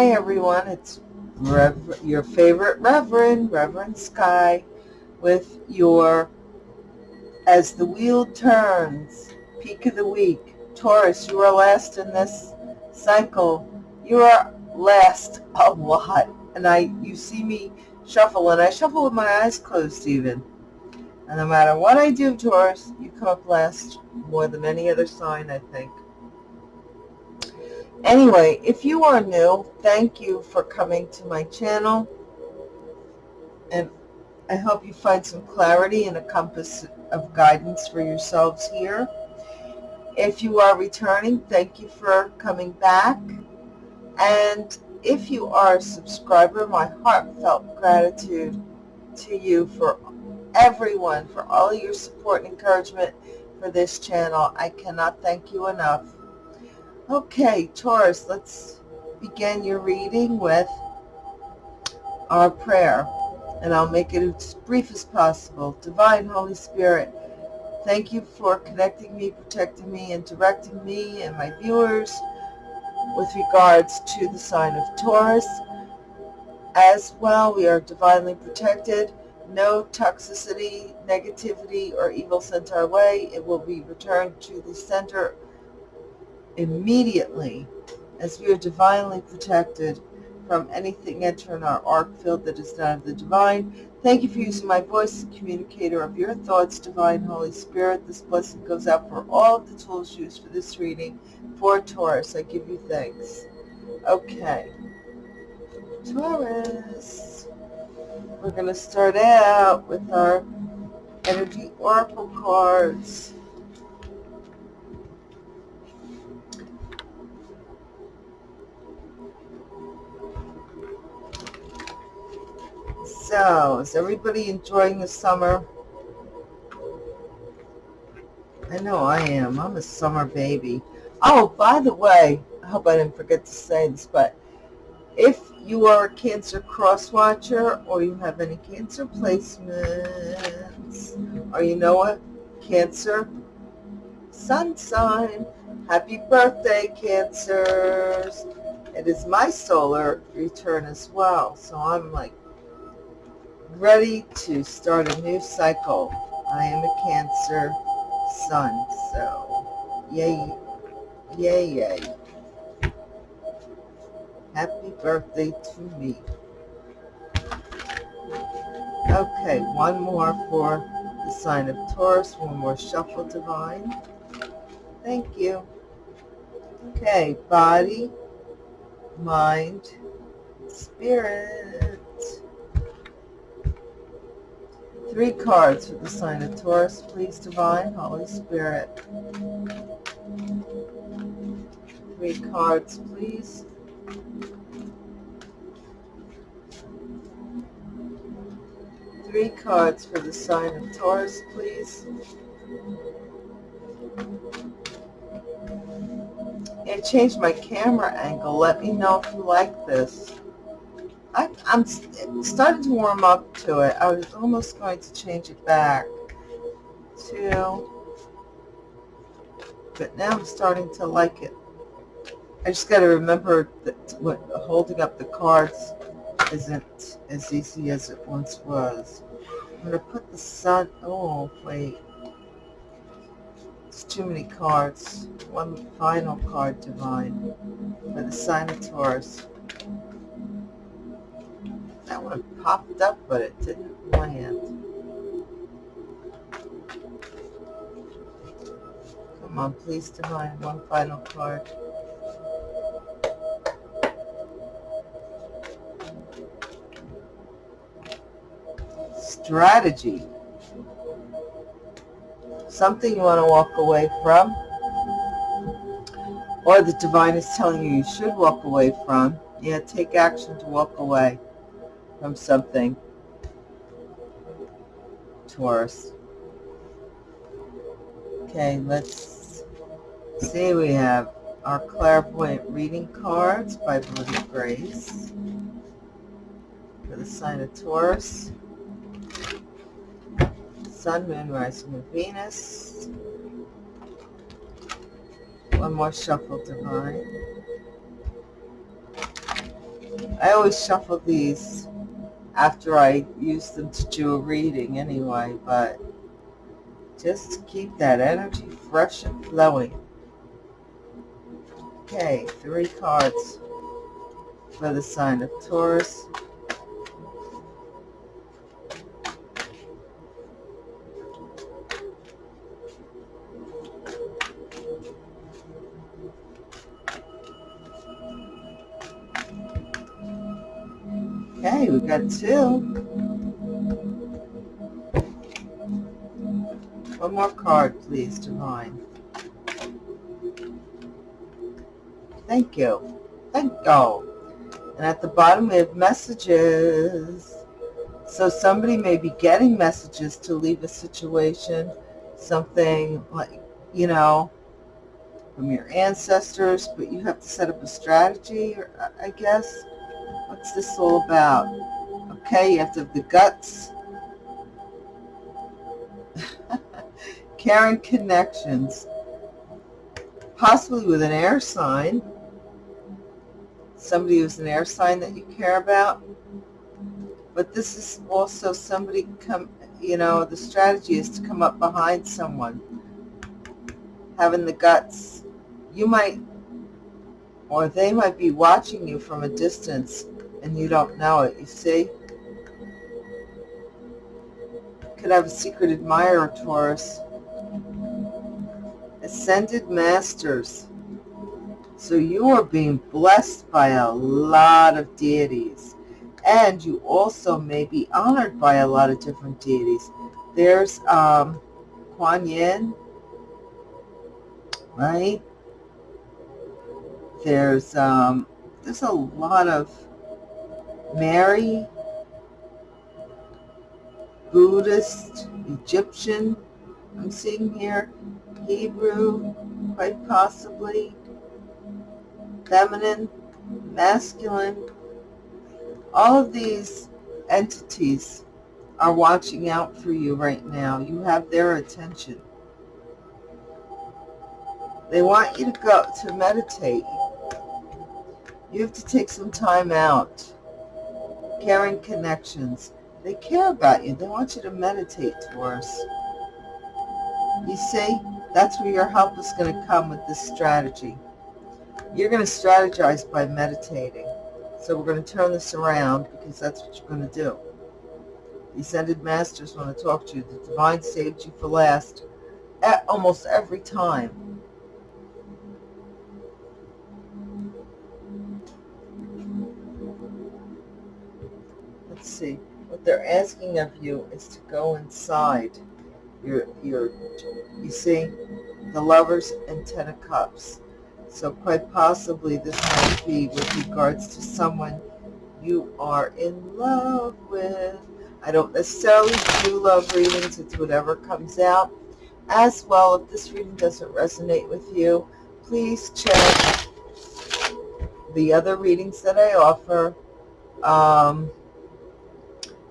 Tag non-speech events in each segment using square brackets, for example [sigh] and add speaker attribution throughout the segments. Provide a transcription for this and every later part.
Speaker 1: Hi everyone, it's your favorite Reverend, Reverend Sky, with your As the Wheel Turns, Peak of the Week. Taurus, you are last in this cycle. You are last a lot. And I, you see me shuffle, and I shuffle with my eyes closed even. And no matter what I do, Taurus, you come up last more than any other sign, I think. Anyway, if you are new, thank you for coming to my channel. And I hope you find some clarity and a compass of guidance for yourselves here. If you are returning, thank you for coming back. And if you are a subscriber, my heartfelt gratitude to you for everyone, for all your support and encouragement for this channel. I cannot thank you enough. Okay, Taurus, let's begin your reading with our prayer. And I'll make it as brief as possible. Divine Holy Spirit, thank you for connecting me, protecting me, and directing me and my viewers with regards to the sign of Taurus. As well, we are divinely protected. No toxicity, negativity, or evil sent our way. It will be returned to the center immediately as we are divinely protected from anything entering our arc field that is not of the divine. Thank you for using my voice as communicator of your thoughts, Divine Holy Spirit. This blessing goes out for all of the tools used for this reading. For Taurus, I give you thanks. Okay. Taurus. We're going to start out with our energy oracle cards. So, is everybody enjoying the summer? I know I am. I'm a summer baby. Oh, by the way, I hope I didn't forget to say this, but if you are a Cancer cross watcher or you have any Cancer placements or you know what, Cancer sun sign, happy birthday, Cancers. It is my solar return as well, so I'm like ready to start a new cycle. I am a Cancer sun, so yay, yay, yay. Happy birthday to me. Okay, one more for the sign of Taurus, one more shuffle divine. Thank you. Okay, body, mind, spirit. Three cards for the sign of Taurus, please, Divine, Holy Spirit. Three cards, please. Three cards for the sign of Taurus, please. It changed my camera angle. Let me know if you like this. I, am starting to warm up to it. I was almost going to change it back to, but now I'm starting to like it. I just got to remember that what, holding up the cards isn't as easy as it once was. I'm going to put the sun, oh, wait. It's too many cards. One final card, Divine, for the sign of Taurus. That one popped up, but it didn't land. Come on, please divine one final card. Strategy. Something you want to walk away from. Or the divine is telling you you should walk away from. Yeah, take action to walk away from something. Taurus. Okay, let's see. We have our clairvoyant reading cards by Bloody Grace for the sign of Taurus. Sun, Moon, Rising, and Venus. One more shuffle divine. I always shuffle these after I use them to do a reading anyway, but just keep that energy fresh and flowing. Okay, three cards for the sign of Taurus. Card, please, Divine. Thank you. Thank you. And at the bottom we have messages. So somebody may be getting messages to leave a situation, something like, you know, from your ancestors, but you have to set up a strategy, I guess. What's this all about? Okay, you have to have the guts. [laughs] Caring connections. Possibly with an air sign. Somebody who's an air sign that you care about. But this is also somebody come, you know, the strategy is to come up behind someone. Having the guts. You might, or they might be watching you from a distance and you don't know it, you see? Could have a secret admirer, Taurus. Ascended Masters. So you are being blessed by a lot of deities. And you also may be honored by a lot of different deities. There's um, Kuan Yin, right? There's um, there's a lot of Mary, Buddhist, Egyptian, I'm seeing here, Hebrew, quite possibly, feminine, masculine. All of these entities are watching out for you right now. You have their attention. They want you to go to meditate. You have to take some time out caring connections. They care about you. They want you to meditate, Taurus. You see, that's where your help is going to come with this strategy. You're going to strategize by meditating. So we're going to turn this around because that's what you're going to do. The Ascended Masters want to talk to you. The Divine saved you for last at almost every time. Let's see. What they're asking of you is to go inside. Your, your, you see, the lovers and ten of cups. So quite possibly this might be with regards to someone you are in love with. I don't necessarily do love readings. It's whatever comes out. As well, if this reading doesn't resonate with you, please check the other readings that I offer. Um,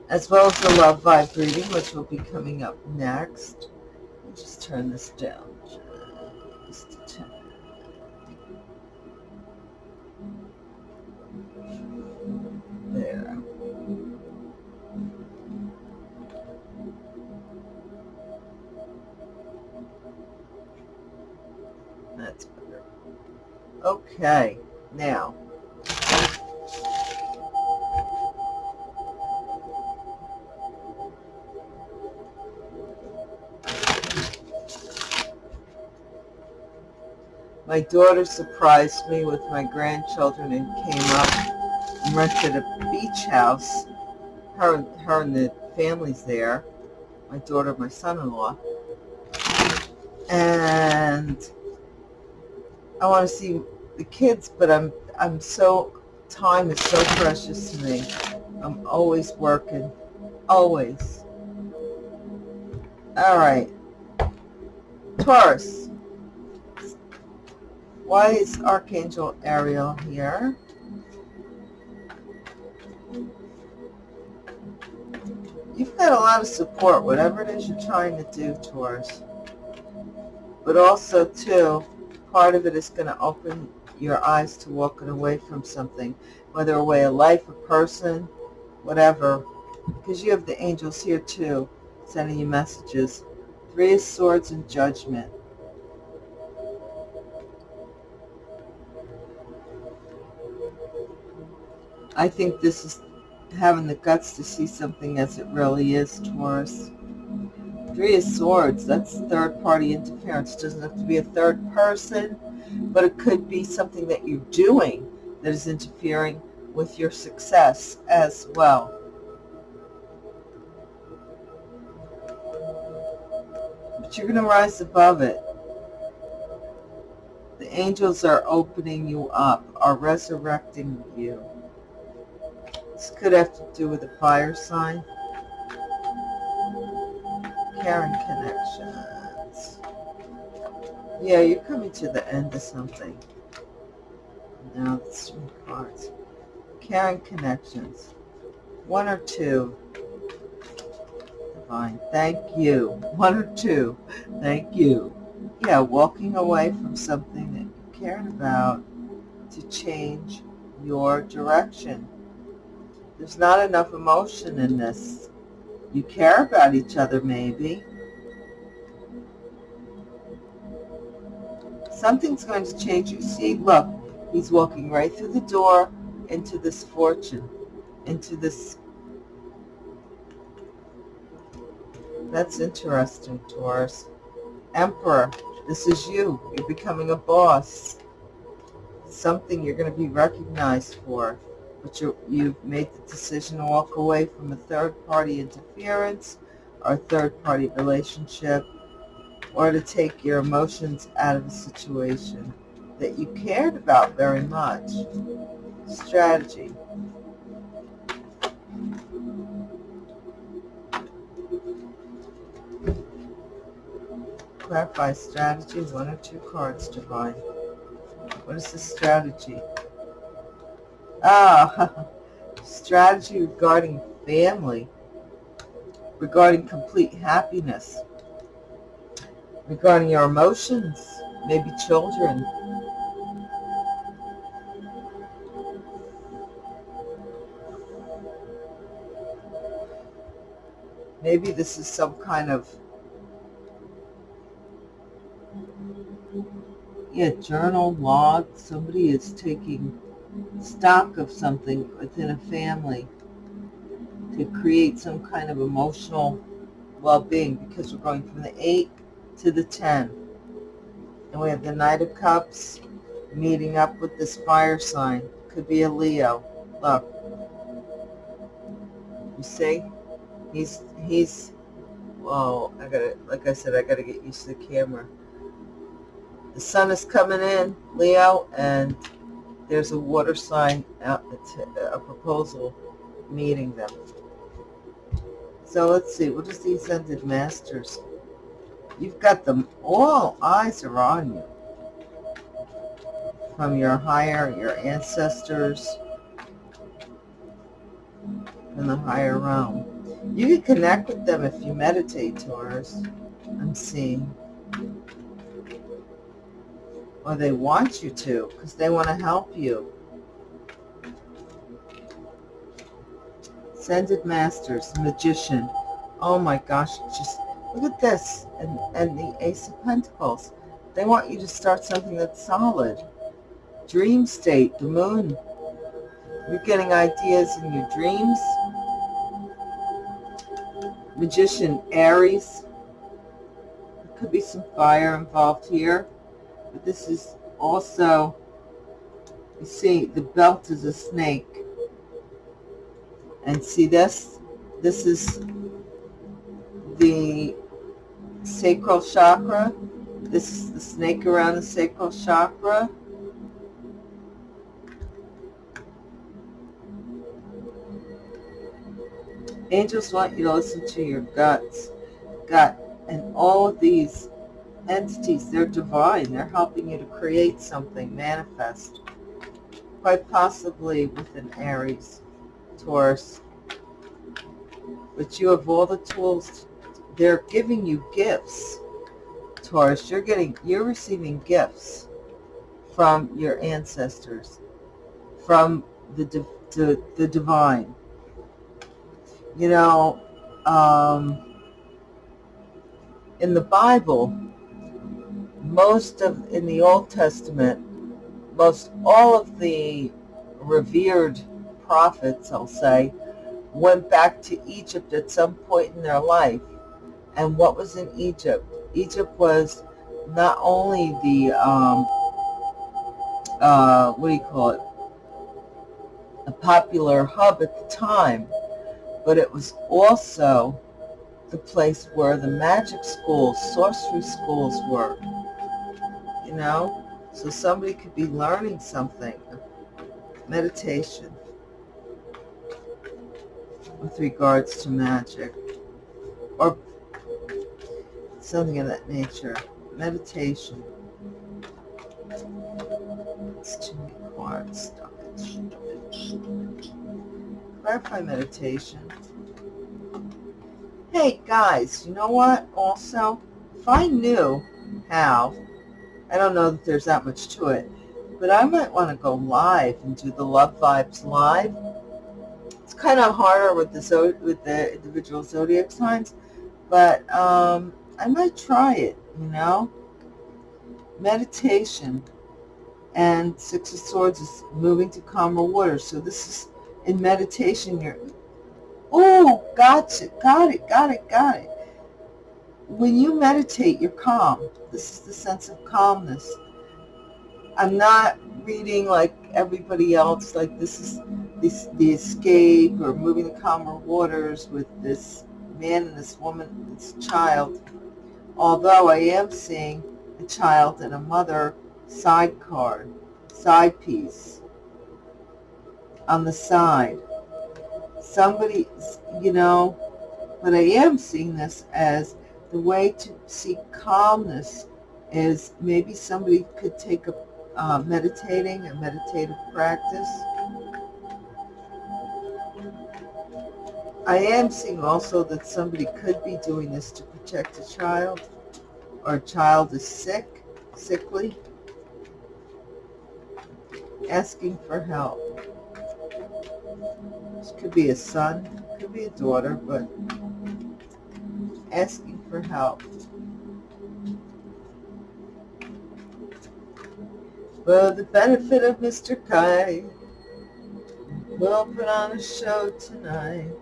Speaker 1: as well as the love vibe reading, which will be coming up next. Let me just turn this down just a tad. There. That's better. Okay, now My daughter surprised me with my grandchildren and came up and rented a beach house. Her, her and the family's there. My daughter, my son-in-law. And I want to see the kids, but I'm I'm so time is so precious to me. I'm always working, always. All right, Taurus. Why is Archangel Ariel here? You've got a lot of support, whatever it is you're trying to do, Taurus. But also, too, part of it is going to open your eyes to walking away from something. whether away a way of life, a person, whatever, because you have the angels here too, sending you messages. Three of Swords and Judgment. I think this is having the guts to see something as it really is, Taurus. Three of Swords, that's third party interference. It doesn't have to be a third person, but it could be something that you're doing that is interfering with your success as well. But you're going to rise above it. The angels are opening you up, are resurrecting you. This could have to do with a fire sign. Caring connections. Yeah, you're coming to the end of something. Now it's three cards. Caring connections. One or two. Divine. Thank you. One or two. Thank you. Yeah, walking away from something that you cared about to change your direction. There's not enough emotion in this. You care about each other, maybe. Something's going to change you. See, look, he's walking right through the door into this fortune, into this. That's interesting, Taurus. Emperor, this is you. You're becoming a boss. Something you're going to be recognized for but you, you've made the decision to walk away from a third-party interference or third-party relationship or to take your emotions out of a situation that you cared about very much. Strategy. Clarify strategy, one or two cards, Divine. What is the strategy? Ah, [laughs] strategy regarding family, regarding complete happiness, regarding your emotions, maybe children. Maybe this is some kind of yeah, journal log. Somebody is taking stock of something within a family to create some kind of emotional well-being because we're going from the 8 to the 10. And we have the Knight of Cups meeting up with this fire sign. Could be a Leo. Look. You see? He's, he's, whoa, I gotta, like I said, I gotta get used to the camera. The sun is coming in, Leo, and there's a water sign, out, uh, a proposal meeting them. So let's see, what is the Ascended Masters? You've got them, all eyes are on you. From your higher, your ancestors, from the higher realm. You can connect with them if you meditate, Taurus. I'm seeing or they want you to because they want to help you. Ascended Masters, Magician. Oh my gosh, just look at this. And, and the Ace of Pentacles. They want you to start something that's solid. Dream state, the moon. You're getting ideas in your dreams. Magician, Aries. There could be some fire involved here. But this is also, you see, the belt is a snake. And see this? This is the sacral chakra. This is the snake around the sacral chakra. Angels want you to listen to your guts, gut, and all of these entities. They're divine. They're helping you to create something, manifest. Quite possibly with an Aries, Taurus. But you have all the tools. They're giving you gifts, Taurus. You're getting, you're receiving gifts from your ancestors, from the, the, the divine. You know, um, in the Bible, most of, in the Old Testament, most all of the revered prophets, I'll say, went back to Egypt at some point in their life. And what was in Egypt? Egypt was not only the, um, uh, what do you call it, a popular hub at the time, but it was also the place where the magic schools, sorcery schools were, you know? So somebody could be learning something, meditation, with regards to magic, or something of that nature, meditation. It's too many cards. Stop it. Stop it. Stop it. Clarify meditation. Hey guys, you know what? Also, if I knew how, I don't know that there's that much to it, but I might want to go live and do the Love Vibes live. It's kind of harder with the with the individual zodiac signs, but um, I might try it. You know, meditation and Six of Swords is moving to calmer waters. So this is in meditation. You're oh, gotcha, got it, got it, got it. When you meditate, you're calm. This is the sense of calmness. I'm not reading like everybody else, like this is this, the escape or moving to calmer waters with this man and this woman, and this child. Although I am seeing a child and a mother side card, side piece on the side. Somebody, you know, but I am seeing this as the way to seek calmness is maybe somebody could take a uh, meditating, a meditative practice. I am seeing also that somebody could be doing this to protect a child or a child is sick, sickly, asking for help. This could be a son, could be a daughter, but asking for help. For the benefit of Mr. Kite, we'll put on a show tonight.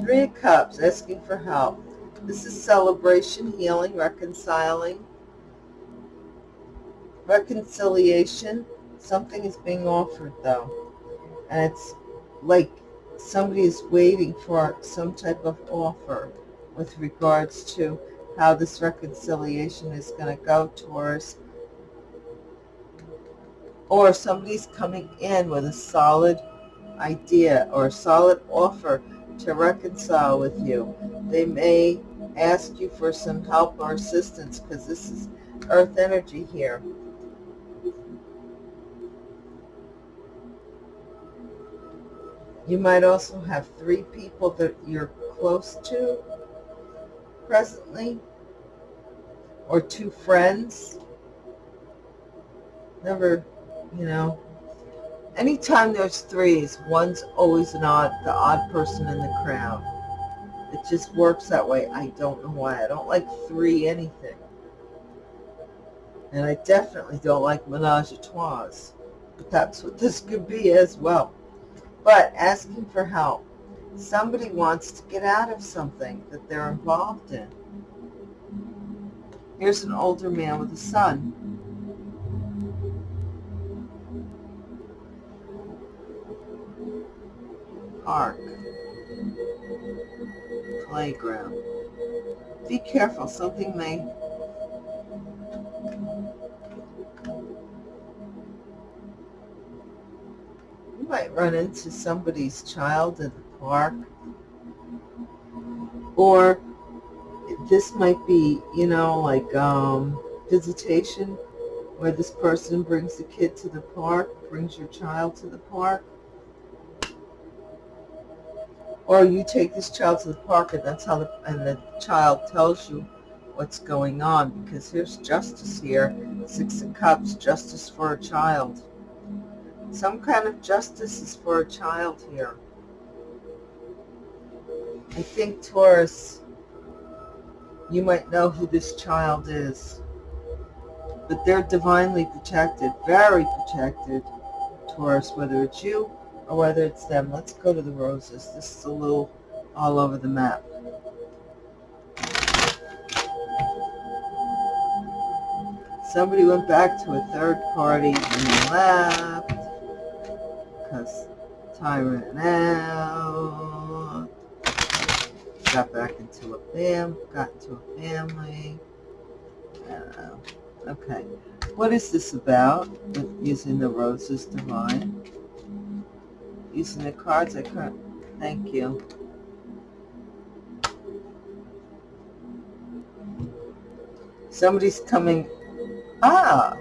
Speaker 1: Three Cups, asking for help. This is celebration, healing, reconciling, reconciliation. Something is being offered, though. And it's like somebody is waiting for some type of offer with regards to how this reconciliation is going to go towards or somebody's coming in with a solid idea or a solid offer to reconcile with you. They may ask you for some help or assistance because this is earth energy here. You might also have three people that you're close to presently or two friends. Never, you know, anytime there's threes, one's always an odd, the odd person in the crowd. It just works that way. I don't know why. I don't like three anything. And I definitely don't like menage a trois. But that's what this could be as well. But asking for help. Somebody wants to get out of something that they're involved in. Here's an older man with a son. Park. Playground. Be careful, something may run into somebody's child in the park. Or this might be, you know, like um, visitation where this person brings the kid to the park, brings your child to the park. Or you take this child to the park and that's how the, and the child tells you what's going on because here's justice here. Six of Cups, justice for a child. Some kind of justice is for a child here. I think Taurus, you might know who this child is. But they're divinely protected, very protected, Taurus, whether it's you or whether it's them. Let's go to the roses. This is a little all over the map. Somebody went back to a third party and left because time ran out. Got back into a fam, got into a family. Uh, okay, what is this about using the roses divine? Using the cards, I can't. Thank you. Somebody's coming Ah,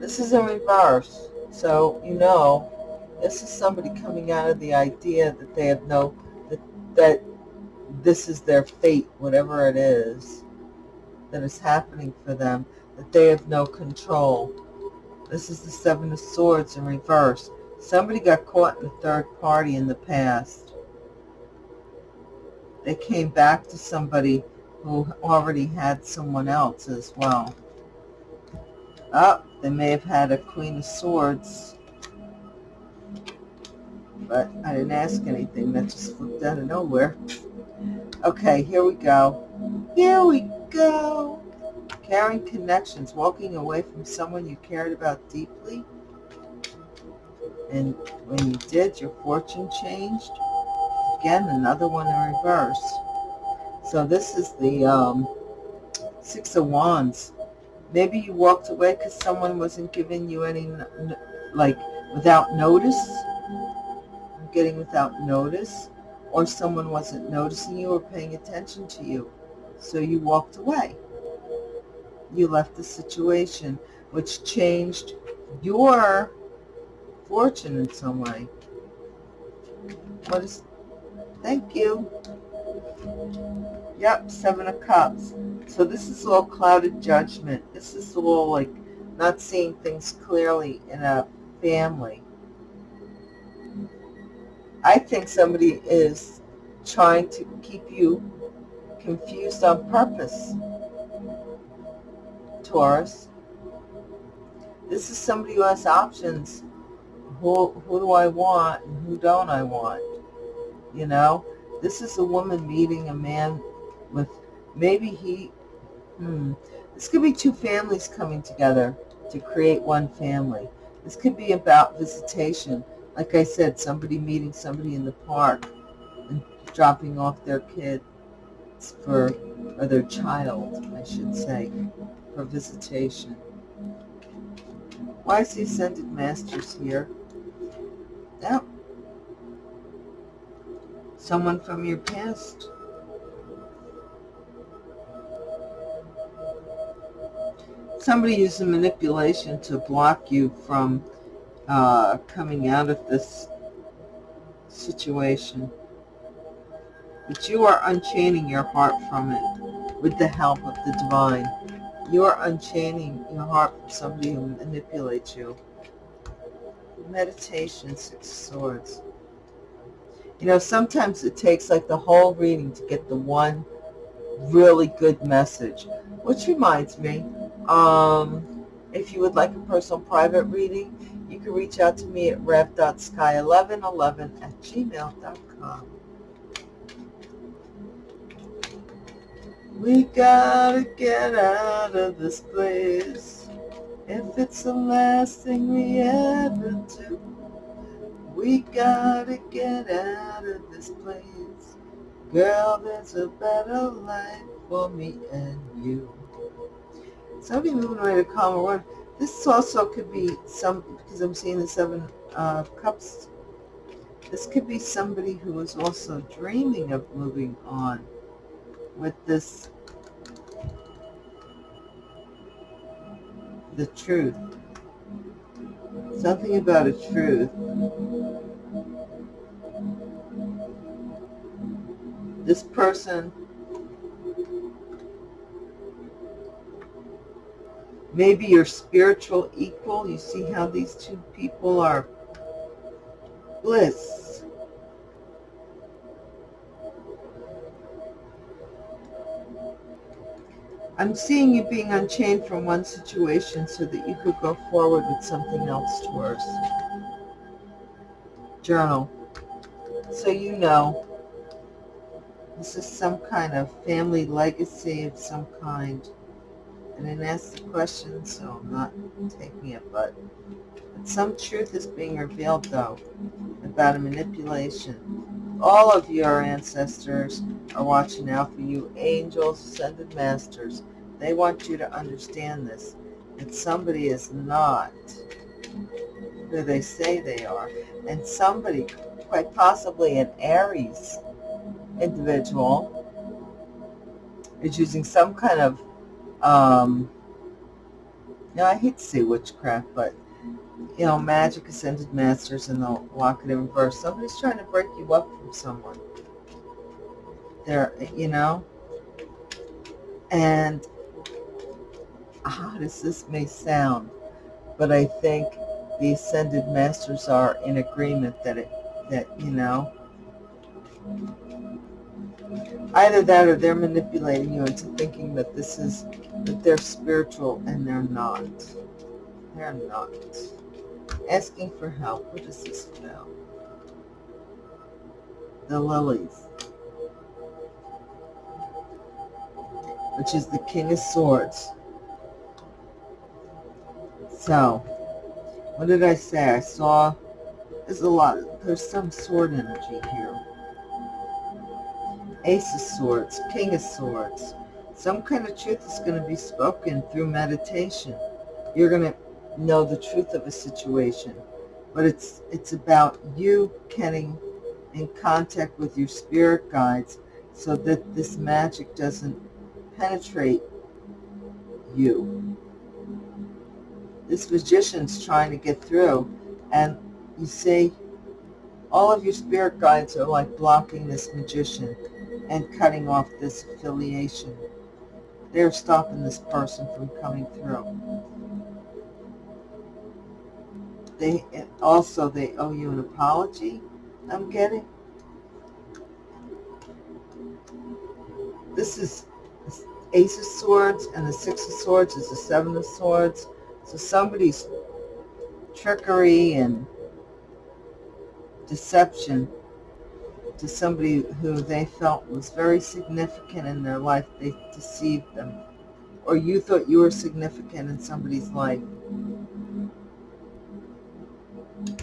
Speaker 1: this is in reverse. So, you know, this is somebody coming out of the idea that they have no, that, that this is their fate, whatever it is that is happening for them, that they have no control. This is the Seven of Swords in reverse. Somebody got caught in a third party in the past. They came back to somebody who already had someone else as well. Oh, they may have had a Queen of Swords. But I didn't ask anything. That just flipped out of nowhere. Okay, here we go. Here we go. Caring connections, walking away from someone you cared about deeply. And when you did, your fortune changed. Again, another one in reverse. So this is the um, Six of Wands Maybe you walked away because someone wasn't giving you any, like, without notice. Getting without notice. Or someone wasn't noticing you or paying attention to you. So you walked away. You left the situation, which changed your fortune in some way. What is, thank you. Yep, Seven of Cups. So this is all clouded judgment. This is all like not seeing things clearly in a family. I think somebody is trying to keep you confused on purpose, Taurus. This is somebody who has options. Who, who do I want and who don't I want? You know, this is a woman meeting a man with maybe he, hmm, this could be two families coming together to create one family. This could be about visitation. Like I said, somebody meeting somebody in the park and dropping off their kid for, or their child, I should say, for visitation. Why is the Ascended Masters here? Now, someone from your past somebody using manipulation to block you from uh, coming out of this situation. But you are unchaining your heart from it with the help of the divine. You are unchaining your heart from somebody who manipulates you. Meditation, Six Swords. You know, sometimes it takes like the whole reading to get the one really good message. Which reminds me, um, if you would like a personal private reading, you can reach out to me at rev.sky1111 at gmail.com. We gotta get out of this place. If it's the last thing we ever do, we gotta get out of this place. Girl, there's a better life for me and you. Somebody moving away to calmer one. This also could be some, because I'm seeing the Seven uh, Cups. This could be somebody who is also dreaming of moving on with this, the truth. Something about a truth. This person maybe your spiritual equal. You see how these two people are bliss. I'm seeing you being unchained from one situation so that you could go forward with something else towards. Journal. So you know this is some kind of family legacy of some kind. I didn't ask the question, so I'm not taking it, but, but some truth is being revealed, though, about a manipulation. All of your ancestors are watching out for you, angels, ascended masters. They want you to understand this, that somebody is not who they say they are, and somebody, quite possibly an Aries individual, is using some kind of um, you know, I hate to say witchcraft, but, you know, magic ascended masters and the in reverse. Somebody's trying to break you up from someone. They're, you know, and how does this may sound, but I think the ascended masters are in agreement that it, that, you know, either that or they're manipulating you into thinking that this is that they're spiritual and they're not. They're not. Asking for help. What is this about the lilies. Which is the king of swords. So what did i say? I saw there's a lot there's some sword energy here Ace of Swords, King of Swords. Some kind of truth is going to be spoken through meditation. You're going to know the truth of a situation. But it's, it's about you getting in contact with your spirit guides so that this magic doesn't penetrate you. This magician's trying to get through and you see all of your spirit guides are like blocking this magician and cutting off this affiliation. They're stopping this person from coming through. They also they owe you an apology. I'm getting. This is Ace of Swords, and the Six of Swords is the Seven of Swords. So somebody's trickery and deception to somebody who they felt was very significant in their life, they deceived them. Or you thought you were significant in somebody's life.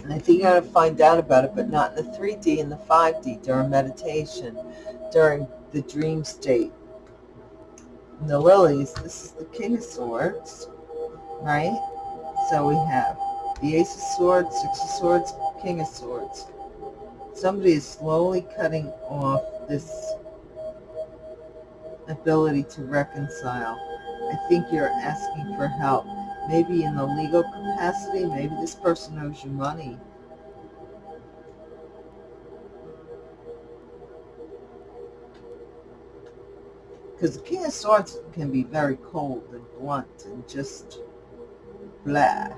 Speaker 1: And I think you got to find out about it, but not in the 3D and the 5D during meditation, during the dream state. And the lilies, this is the King of Swords, right? So we have the Ace of Swords, Six of Swords, King of Swords somebody is slowly cutting off this ability to reconcile. I think you're asking for help. Maybe in the legal capacity, maybe this person owes you money. Because the King of Swords can be very cold and blunt and just blah.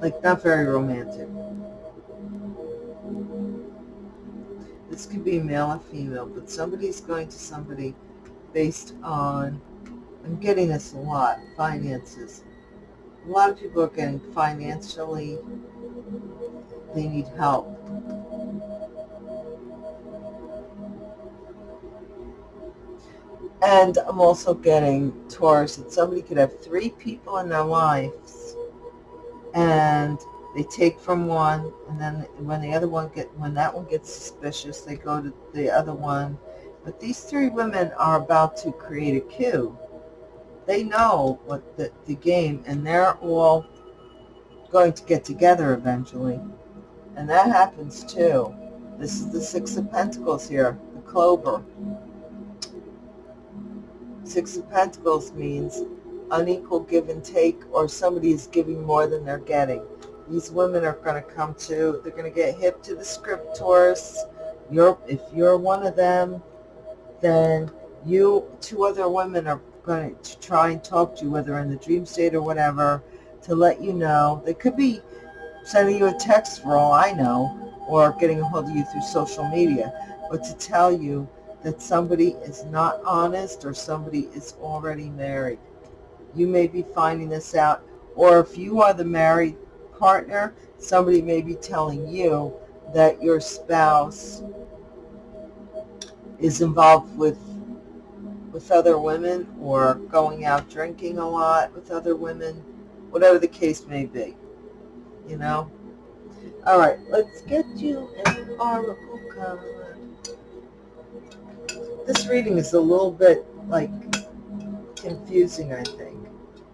Speaker 1: Like not very romantic. This could be male or female, but somebody's going to somebody based on, I'm getting this a lot, finances. A lot of people are getting financially, they need help. And I'm also getting Taurus that somebody could have three people in their lives and they take from one, and then when the other one get when that one gets suspicious, they go to the other one. But these three women are about to create a coup. They know what the, the game, and they're all going to get together eventually. And that happens too. This is the Six of Pentacles here, the Clover. Six of Pentacles means unequal give and take, or somebody is giving more than they're getting these women are going to come to. They're going to get hip to the scriptors. You're, if you're one of them, then you, two other women are going to try and talk to you, whether in the dream state or whatever, to let you know. They could be sending you a text for all I know, or getting a hold of you through social media, but to tell you that somebody is not honest or somebody is already married. You may be finding this out, or if you are the married partner, somebody may be telling you that your spouse is involved with with other women or going out drinking a lot with other women, whatever the case may be, you know. All right, let's get you an oracle card. This reading is a little bit like confusing, I think,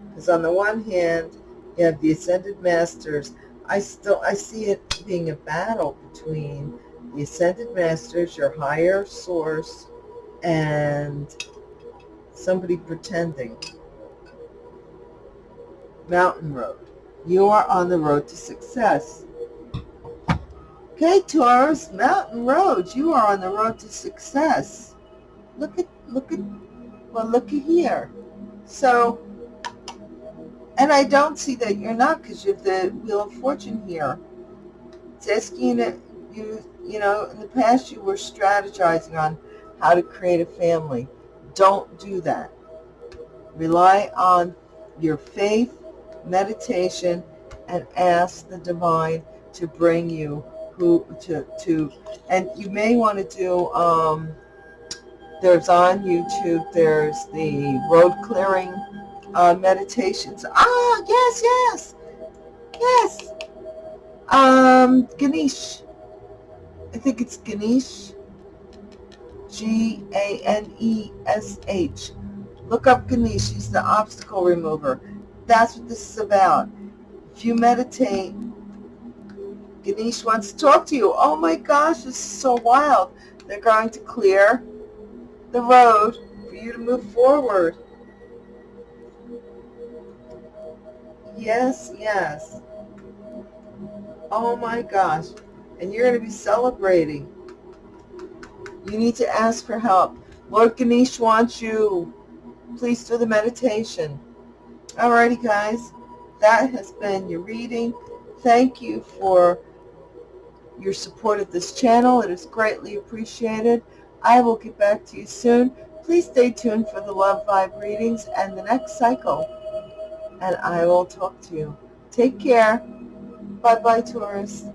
Speaker 1: because on the one hand, you have the Ascended Masters. I still I see it being a battle between the Ascended Masters, your higher source, and somebody pretending. Mountain Road. You are on the road to success. Okay, Taurus, Mountain Road. You are on the road to success. Look at, look at, well, look at here. So, and I don't see that you're not because you have the Wheel of Fortune here. It's asking you, you, you know, in the past you were strategizing on how to create a family. Don't do that. Rely on your faith, meditation, and ask the divine to bring you who to to and you may want to do um there's on YouTube there's the road clearing uh, meditations ah yes yes yes um Ganesh I think it's Ganesh G-A-N-E-S-H. Look up Ganesh. He's the obstacle remover. That's what this is about. If you meditate, Ganesh wants to talk to you. Oh my gosh, this is so wild. They're going to clear the road for you to move forward. Yes, yes. Oh my gosh. And you're going to be celebrating. You need to ask for help. Lord Ganesh wants you. Please do the meditation. Alrighty, guys. That has been your reading. Thank you for your support of this channel. It is greatly appreciated. I will get back to you soon. Please stay tuned for the Love Vibe readings and the next cycle. And I will talk to you. Take care. Bye-bye, Taurus.